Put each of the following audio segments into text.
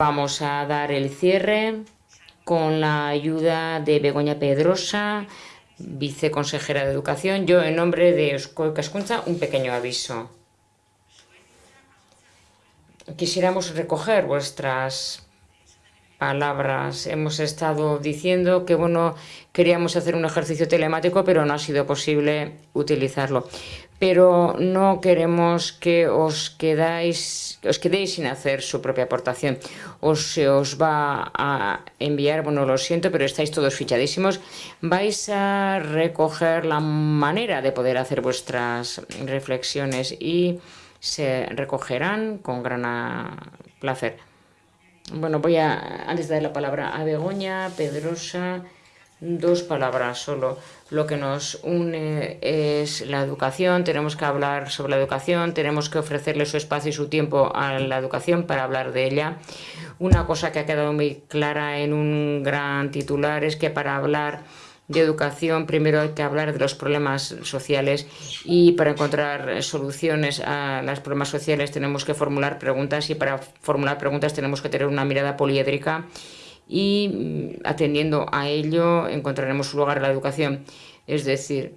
Vamos a dar el cierre con la ayuda de Begoña Pedrosa, viceconsejera de Educación. Yo, en nombre de Eusko Cascunza, un pequeño aviso. Quisiéramos recoger vuestras palabras. Hemos estado diciendo que bueno, queríamos hacer un ejercicio telemático, pero no ha sido posible utilizarlo. Pero no queremos que os quedáis, os quedéis sin hacer su propia aportación. Os se os va a enviar, bueno, lo siento, pero estáis todos fichadísimos. Vais a recoger la manera de poder hacer vuestras reflexiones y se recogerán con gran placer. Bueno, voy a, antes de dar la palabra a Begoña, Pedrosa, dos palabras solo. Lo que nos une es la educación, tenemos que hablar sobre la educación, tenemos que ofrecerle su espacio y su tiempo a la educación para hablar de ella. Una cosa que ha quedado muy clara en un gran titular es que para hablar de educación, primero hay que hablar de los problemas sociales y para encontrar soluciones a los problemas sociales tenemos que formular preguntas y para formular preguntas tenemos que tener una mirada poliédrica y mm, atendiendo a ello encontraremos su lugar en la educación. Es decir,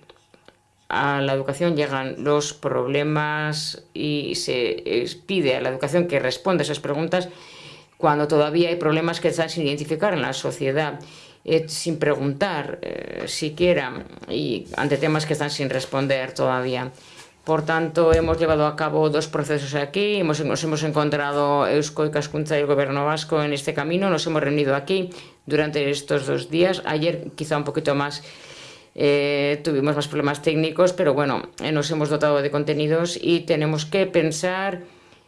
a la educación llegan los problemas y se pide a la educación que responda a esas preguntas cuando todavía hay problemas que están sin identificar en la sociedad eh, sin preguntar eh, siquiera y ante temas que están sin responder todavía. Por tanto, hemos llevado a cabo dos procesos aquí, nos hemos encontrado Eusko y Cascunza y el Gobierno Vasco en este camino, nos hemos reunido aquí durante estos dos días, ayer quizá un poquito más eh, tuvimos más problemas técnicos, pero bueno, nos hemos dotado de contenidos y tenemos que pensar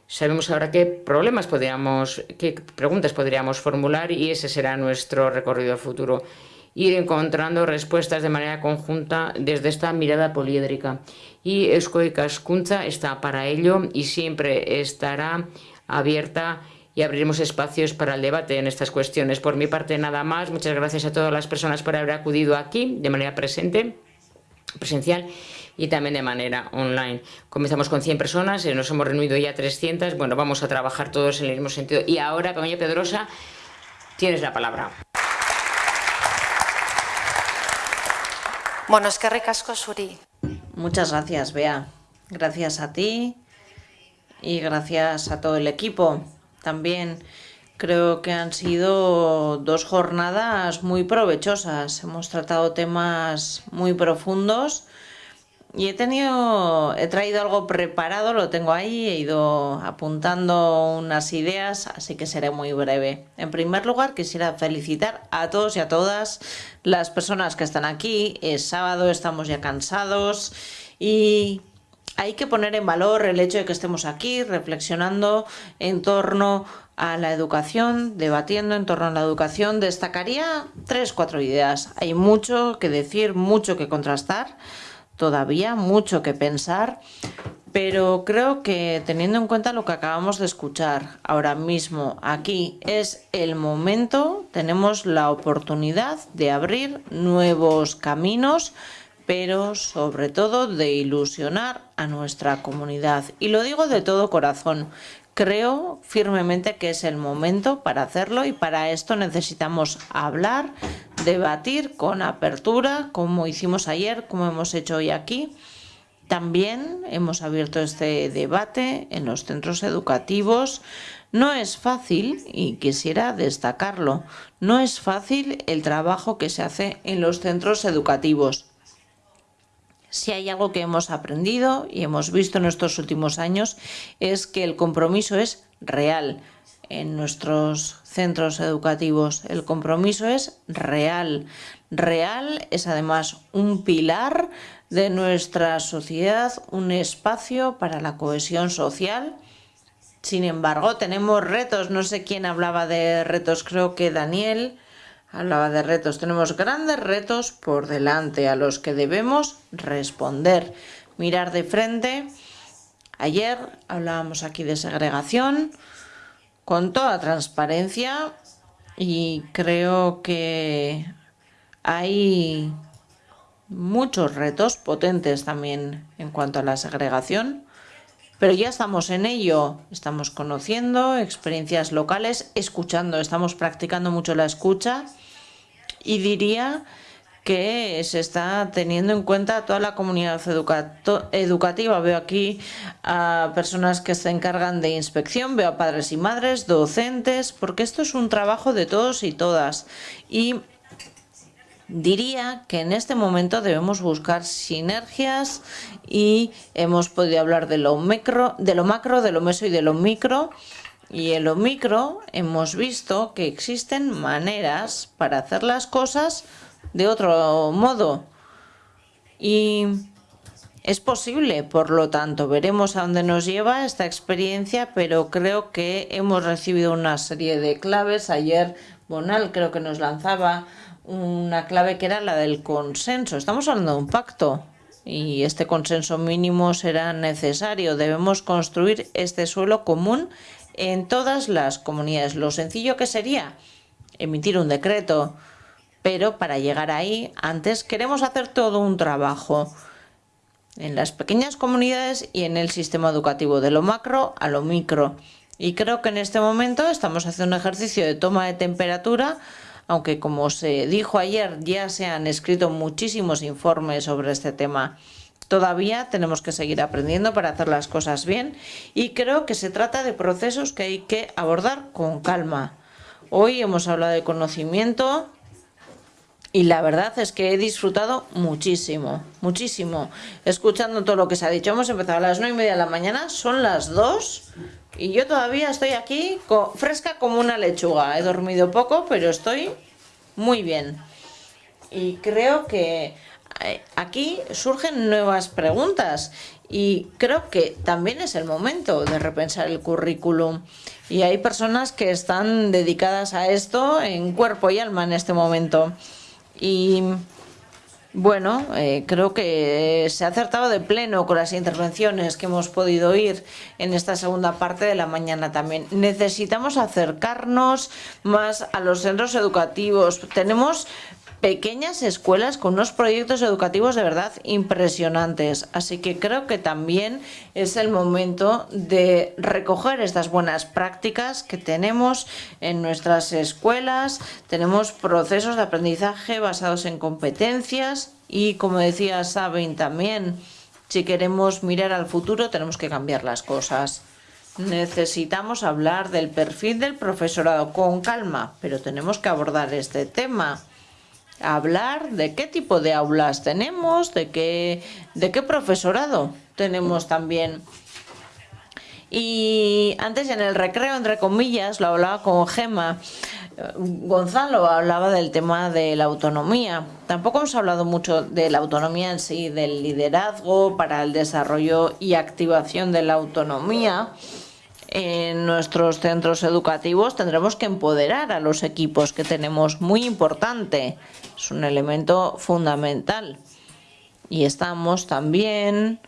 Sabemos ahora qué problemas podríamos, qué preguntas podríamos formular y ese será nuestro recorrido futuro. Ir encontrando respuestas de manera conjunta desde esta mirada poliédrica. Y Eusko Cascunza está para ello y siempre estará abierta y abriremos espacios para el debate en estas cuestiones. Por mi parte, nada más. Muchas gracias a todas las personas por haber acudido aquí de manera presente, presencial y también de manera online. Comenzamos con 100 personas, nos hemos reunido ya 300, bueno, vamos a trabajar todos en el mismo sentido. Y ahora, Peña Pedrosa, tienes la palabra. Bueno, es que ricasco, Suri. Muchas gracias, Bea. Gracias a ti y gracias a todo el equipo. También creo que han sido dos jornadas muy provechosas. Hemos tratado temas muy profundos y he tenido, he traído algo preparado, lo tengo ahí, he ido apuntando unas ideas, así que seré muy breve. En primer lugar, quisiera felicitar a todos y a todas las personas que están aquí. Es sábado, estamos ya cansados y hay que poner en valor el hecho de que estemos aquí reflexionando en torno a la educación, debatiendo en torno a la educación. Destacaría tres, cuatro ideas. Hay mucho que decir, mucho que contrastar todavía mucho que pensar, pero creo que teniendo en cuenta lo que acabamos de escuchar ahora mismo aquí es el momento, tenemos la oportunidad de abrir nuevos caminos, pero sobre todo de ilusionar a nuestra comunidad. Y lo digo de todo corazón, Creo firmemente que es el momento para hacerlo y para esto necesitamos hablar, debatir con apertura, como hicimos ayer, como hemos hecho hoy aquí. También hemos abierto este debate en los centros educativos. No es fácil, y quisiera destacarlo, no es fácil el trabajo que se hace en los centros educativos si hay algo que hemos aprendido y hemos visto en estos últimos años es que el compromiso es real en nuestros centros educativos. El compromiso es real. Real es además un pilar de nuestra sociedad, un espacio para la cohesión social. Sin embargo, tenemos retos. No sé quién hablaba de retos, creo que Daniel Hablaba de retos. Tenemos grandes retos por delante a los que debemos responder. Mirar de frente. Ayer hablábamos aquí de segregación con toda transparencia y creo que hay muchos retos potentes también en cuanto a la segregación. pero ya estamos en ello, estamos conociendo experiencias locales, escuchando, estamos practicando mucho la escucha y diría que se está teniendo en cuenta toda la comunidad educativa. Veo aquí a personas que se encargan de inspección, veo a padres y madres, docentes, porque esto es un trabajo de todos y todas. Y diría que en este momento debemos buscar sinergias y hemos podido hablar de lo, micro, de lo macro, de lo meso y de lo micro. Y en lo micro hemos visto que existen maneras para hacer las cosas de otro modo. Y es posible, por lo tanto, veremos a dónde nos lleva esta experiencia, pero creo que hemos recibido una serie de claves. Ayer Bonal creo que nos lanzaba una clave que era la del consenso. Estamos hablando de un pacto y este consenso mínimo será necesario. Debemos construir este suelo común en todas las comunidades. Lo sencillo que sería emitir un decreto, pero para llegar ahí, antes queremos hacer todo un trabajo en las pequeñas comunidades y en el sistema educativo, de lo macro a lo micro. Y creo que en este momento estamos haciendo un ejercicio de toma de temperatura, aunque como se dijo ayer, ya se han escrito muchísimos informes sobre este tema. Todavía tenemos que seguir aprendiendo para hacer las cosas bien y creo que se trata de procesos que hay que abordar con calma. Hoy hemos hablado de conocimiento, y la verdad es que he disfrutado muchísimo, muchísimo, escuchando todo lo que se ha dicho. Hemos empezado a las nueve y media de la mañana, son las dos y yo todavía estoy aquí fresca como una lechuga. He dormido poco, pero estoy muy bien. Y creo que eh, aquí surgen nuevas preguntas y creo que también es el momento de repensar el currículum. Y hay personas que están dedicadas a esto en cuerpo y alma en este momento. Y bueno, eh, creo que se ha acertado de pleno con las intervenciones que hemos podido oír en esta segunda parte de la mañana también. Necesitamos acercarnos más a los centros educativos. Tenemos pequeñas escuelas con unos proyectos educativos de verdad impresionantes. Así que creo que también es el momento de recoger estas buenas prácticas que tenemos en nuestras escuelas. Tenemos procesos de aprendizaje basados en competencias y, como decía Sabin también, si queremos mirar al futuro tenemos que cambiar las cosas. Necesitamos hablar del perfil del profesorado con calma, pero tenemos que abordar este tema hablar de qué tipo de aulas tenemos, de qué, de qué profesorado tenemos también. Y antes en el recreo, entre comillas, lo hablaba con Gema, Gonzalo hablaba del tema de la autonomía. Tampoco hemos hablado mucho de la autonomía en sí, del liderazgo para el desarrollo y activación de la autonomía en nuestros centros educativos tendremos que empoderar a los equipos que tenemos, muy importante, es un elemento fundamental. Y estamos también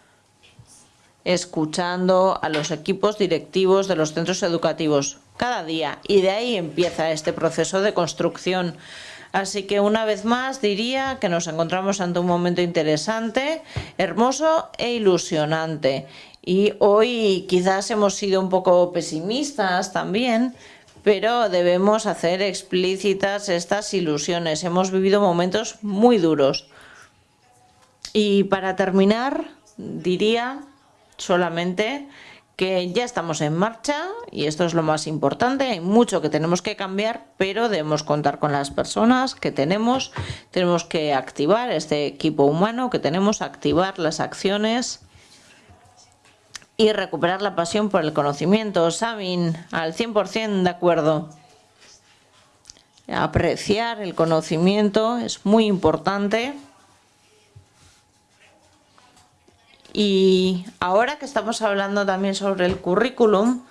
escuchando a los equipos directivos de los centros educativos cada día y de ahí empieza este proceso de construcción. Así que una vez más diría que nos encontramos ante un momento interesante, hermoso e ilusionante y hoy quizás hemos sido un poco pesimistas también, pero debemos hacer explícitas estas ilusiones. Hemos vivido momentos muy duros. Y para terminar, diría solamente que ya estamos en marcha y esto es lo más importante. Hay mucho que tenemos que cambiar, pero debemos contar con las personas que tenemos. Tenemos que activar este equipo humano que tenemos, activar las acciones y recuperar la pasión por el conocimiento. Sabin, al 100% de acuerdo. Apreciar el conocimiento es muy importante. Y ahora que estamos hablando también sobre el currículum,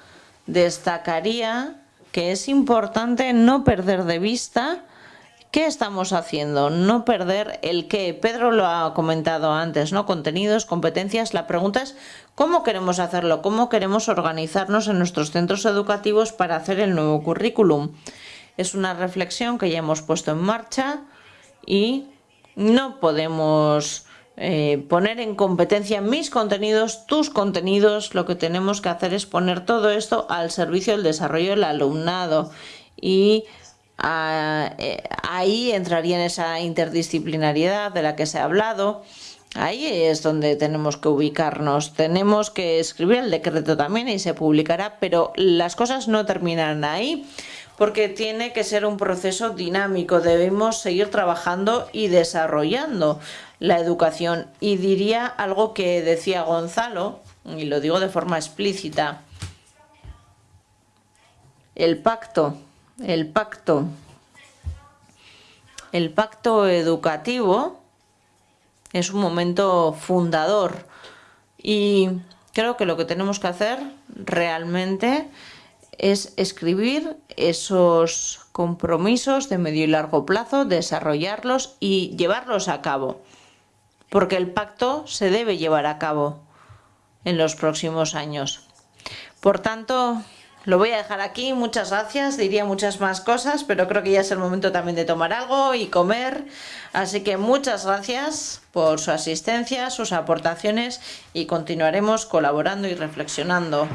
destacaría que es importante no perder de vista ¿Qué estamos haciendo? No perder el qué. Pedro lo ha comentado antes, ¿no? Contenidos, competencias. La pregunta es cómo queremos hacerlo, cómo queremos organizarnos en nuestros centros educativos para hacer el nuevo currículum. Es una reflexión que ya hemos puesto en marcha y no podemos eh, poner en competencia mis contenidos, tus contenidos, lo que tenemos que hacer es poner todo esto al servicio del desarrollo del alumnado y eh, ahí entraría en esa interdisciplinariedad de la que se ha hablado. Ahí es donde tenemos que ubicarnos. Tenemos que escribir el decreto también y se publicará, pero las cosas no terminan ahí porque tiene que ser un proceso dinámico. Debemos seguir trabajando y desarrollando la educación. Y diría algo que decía Gonzalo, y lo digo de forma explícita, el pacto, el pacto, el pacto educativo es un momento fundador y creo que lo que tenemos que hacer realmente es escribir esos compromisos de medio y largo plazo, desarrollarlos y llevarlos a cabo porque el pacto se debe llevar a cabo en los próximos años. Por tanto, lo voy a dejar aquí. Muchas gracias. Diría muchas más cosas, pero creo que ya es el momento también de tomar algo y comer. Así que muchas gracias por su asistencia, sus aportaciones y continuaremos colaborando y reflexionando.